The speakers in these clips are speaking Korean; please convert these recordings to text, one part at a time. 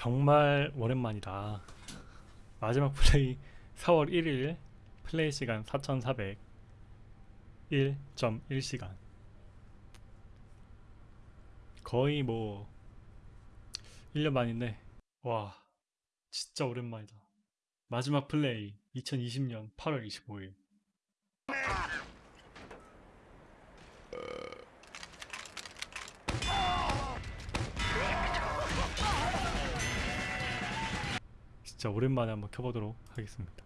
정말 오랜만이다. 마지막 플레이 4월 1일 플레이 시간 4401.1시간 거의 뭐 1년 만인데 와 진짜 오랜만이다. 마지막 플레이 2020년 8월 25일 진짜 오랜만에 한번 켜보도록 하겠습니다.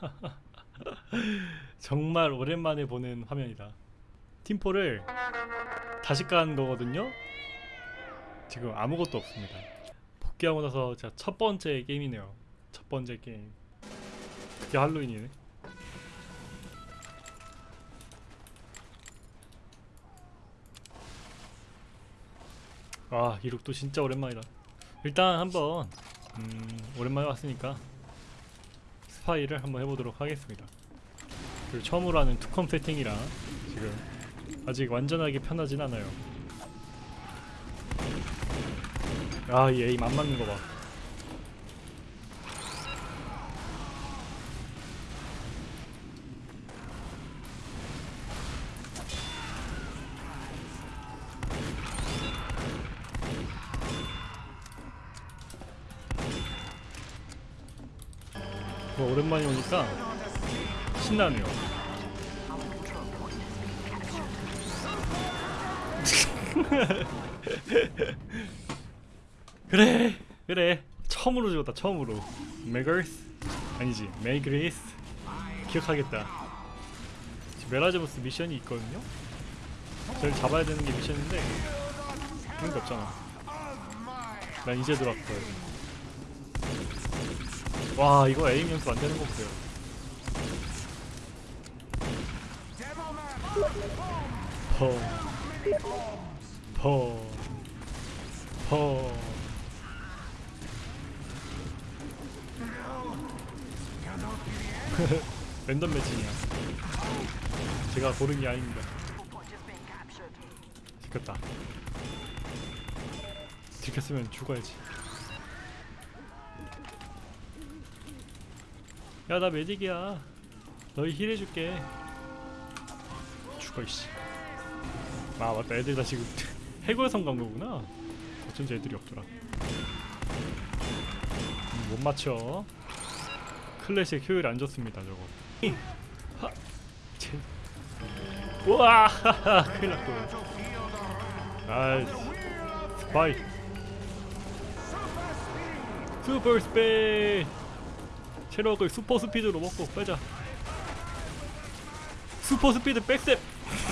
정말 오랜만에 보는 화면이다. 팀포를 다시 깐 거거든요. 지금 아무것도 없습니다. 복귀하고 나서 첫 번째 게임이네요. 첫 번째 게임. 그게 할로윈이네. 아 이룩도 진짜 오랜만이다. 일단 한번 음, 오랜만에 왔으니까 스파이를 한번 해보도록 하겠습니다. 그리고 처음으로 하는 투컴 세팅이라 지금 아직 완전하게 편하진 않아요. 아이 에임 안 맞는 거봐 오랜만에 오니까 신나네요. 그래. 그래. 처음으로 죽었다 처음으로. 메거스 아니지 메그리스 기억하겠다. 메라제보스 미션이 있거든요? 저를 잡아야 되는 게 미션인데 그런 게 없잖아. 난 이제 들어왔거든 와 이거 aim 연습 안 되는 거 보세요. 퍼, 퍼, 퍼. 랜덤 매칭이야. 제가 고른 게 아닙니다. 지켰다. 지켰으면 죽어야지. 야 나 메딕이야. 너희 힐 해줄게. 죽어 이씨. 아 맞다. 애들 다 지금 해골성 간 거구나. 어쩐지 애들이 없더라. 음, 못 맞춰. 클래식 효율 안 좋습니다 저거. 우와! 큰일 났고. 아이 스파이. 슈퍼 스페이 체력을 슈퍼 스피드로 먹고 빼자. 슈퍼 스피드 백셉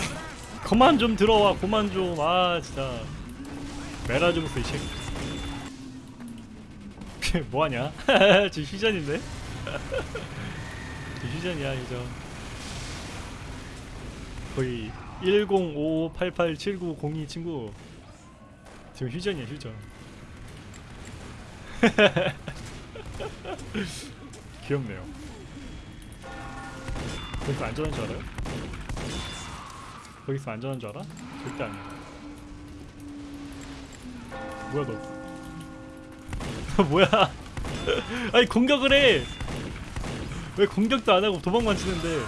그만 좀 들어와 그만 좀 아 진짜. 메라주무스 이 새끼. 뭐하냐? 지금 휴전인데? 지금 휴전이야 휴전 거의 1055887902 친구. 지금 휴전이야 휴전 귀엽네요. 거기서 안전한 줄 알아요? 거기서 안전한 줄 알아? 절대 아니야. 뭐야 너? 뭐야? 아니 공격을 해. 왜 공격도 안 하고 도망만 치는데?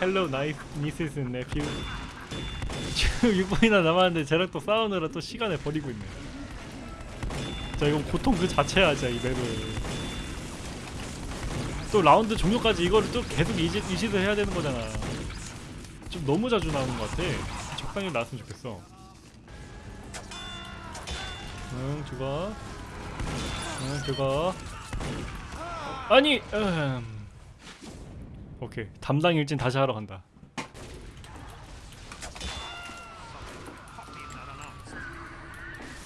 헬로 나이스 미스스 네퓨. 지금 6분이나 남았는데 또 싸우느라 또 시간을 버리고 있네. 자 이건 고통 그 자체야 진짜 이 맵은 또 라운드 종료까지 이거를 또 계속 이지, 이시를 해야 되는 거잖아. 좀 너무 자주 나오는 것 같아. 적당히 나왔으면 좋겠어. 응 죽어 응 죽어 아니 음. 오케이. 담당 일진 다시 하러 간다.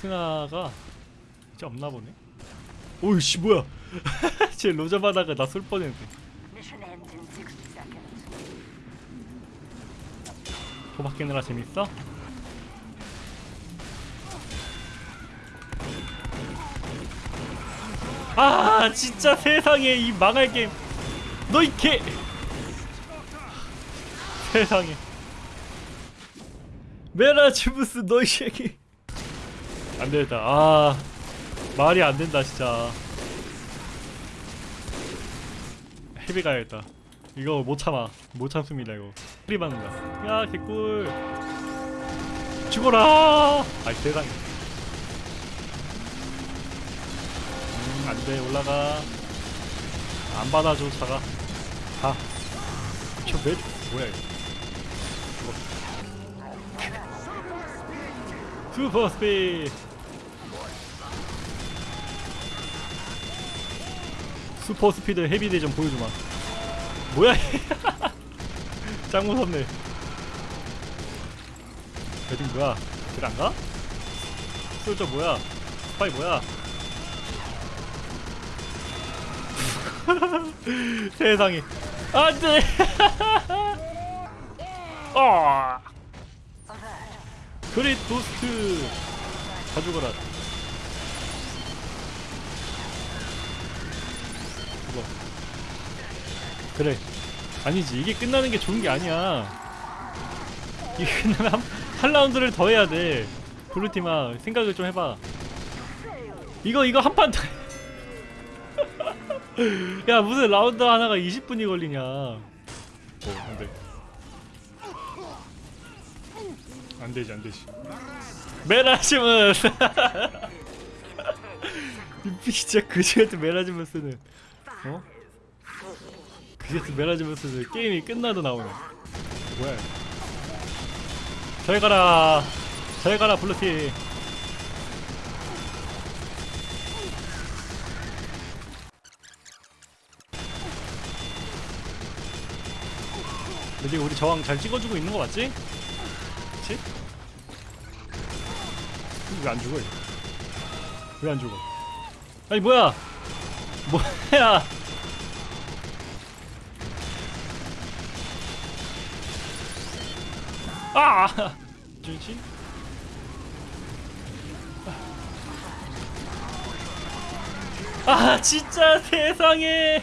승아가 진짜 없나 보네. 오이씨 뭐야? 쟤 로자바다가 나 쏠 뻔했네. 호박 깨느라 재밌어? 아 진짜 세상에 이 망할 게임 너 이 개! 세상에 메라치부스 너이 새끼 안되겠다 아 말이 안 된다 진짜. 헤비 가야겠다. 이거 못 참아. 못 참습니다 이거. 헤비 받는다. 야 개꿀. 죽어라! 아이 세상에. 음 안돼 올라가. 안 받아줘 차가. 가저매 뭐야 이거. 슈퍼 스피드 슈퍼 스피드 헤비 대전 보여주마. 뭐야 짱 무섭네. 배딩 뭐야? 길 안가? 솔저 뭐야? 스파이 뭐야? 세상에. 안돼! 어 그릿 도스트! 다 죽어라 죽어 그래. 아니지. 이게 끝나는 게 좋은 게 아니야. 이게 끝나면 한, 한 라운드를 더 해야 돼. 블루팀아 생각을 좀 해봐. 이거 이거 한 판 더 야 무슨 라운드 하나가 20분이 걸리냐. 오 안돼. 안되지 안되지. 이 진짜 그지같은 메라시무스는 어? 그지같은 메라시무스는 게임이 끝나도 나오네 뭐야. 잘 가라 잘 가라 블루팀 근데 우리 저항 잘 찍어주고 있는 거 맞지? 그치? 왜안 죽어 왜 안 죽어 아니 뭐야 뭐야? 아! 주지 아 진짜 세상에!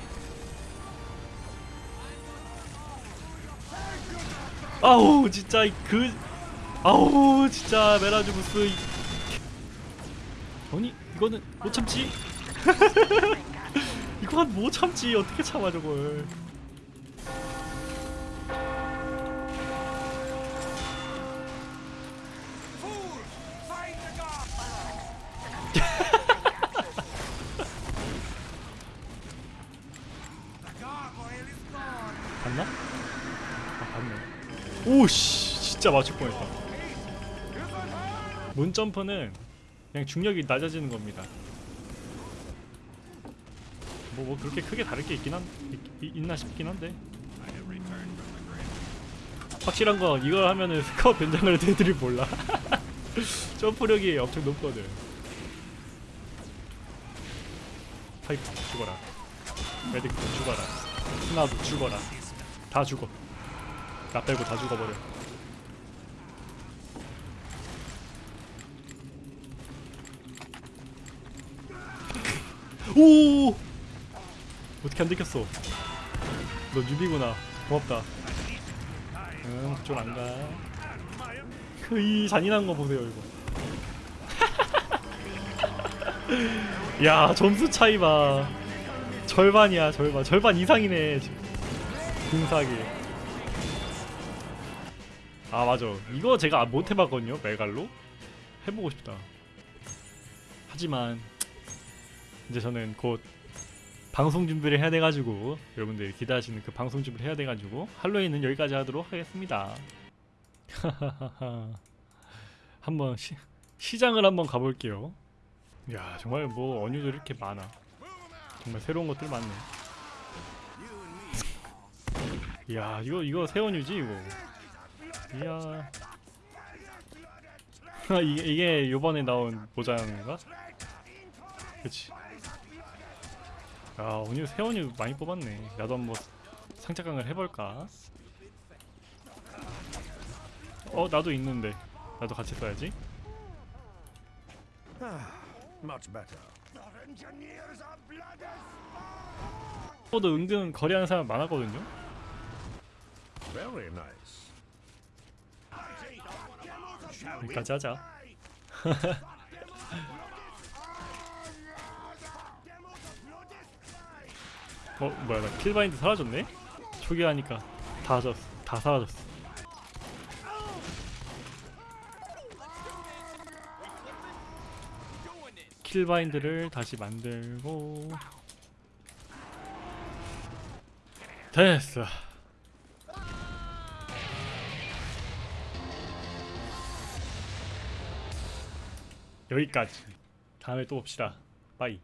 아우 진짜 이그 아우 진짜 메라주부스. 이- 아니 이거는 못 참지 이건 못 참지? 어떻게 참아 저걸? 봤나? 아 봤네. 오씨 진짜 맞출 뻔했다. 문점프는 그냥 중력이 낮아지는 겁니다 뭐, 뭐 그렇게 크게 다를 게 있긴 한 있, 있- 있나 싶긴 한데. 확실한 건 이걸 하면은 스커 변장을 애들이 몰라. 점프력이 엄청 높거든. 파이프 죽어라. 메딕 죽어라. 스나도 죽어라. 다 죽어. 나 빼고 다 죽어버려. 오 어떻게 안 들켰어? 너 뉴비구나. 고맙다. 응 그쪽 안가. 그 이 잔인한 거 보세요 이거. 야 점수 차이 봐. 절반이야 절반. 절반 이상이네 지금. 궁사기. 아 맞아. 이거 제가 못 해봤거든요 메갈로. 해보고 싶다. 하지만 이제 저는 곧 방송 준비를 해야 돼가지고 여러분들 기대하시는 그 방송 준비를 해야 돼가지고 할로윈은 여기까지 하도록 하겠습니다. 한번 시, 시장을 한번 가볼게요. 야 정말 뭐 어뉴들 이렇게 많아. 정말 새로운 것들 많네. 이야 이거 이거 새어뉴지 이거. 이야. 이게, 요번에 나온 모자인가? 그치 아 오늘 세원이 많이 뽑았네. 나도 한번 상착강을 해볼까? 어 나도 있는데. 나도 같이 써야지. 저도 은근 거래하는 사람 많았거든요. 여기까지 하자. 어 뭐야 나 킬바인드 사라졌네? 초기화하니까 다 졌어 다 사라졌어. 킬바인드를 다시 만들고. 됐어. 여기까지. 다음에 또 봅시다. 빠이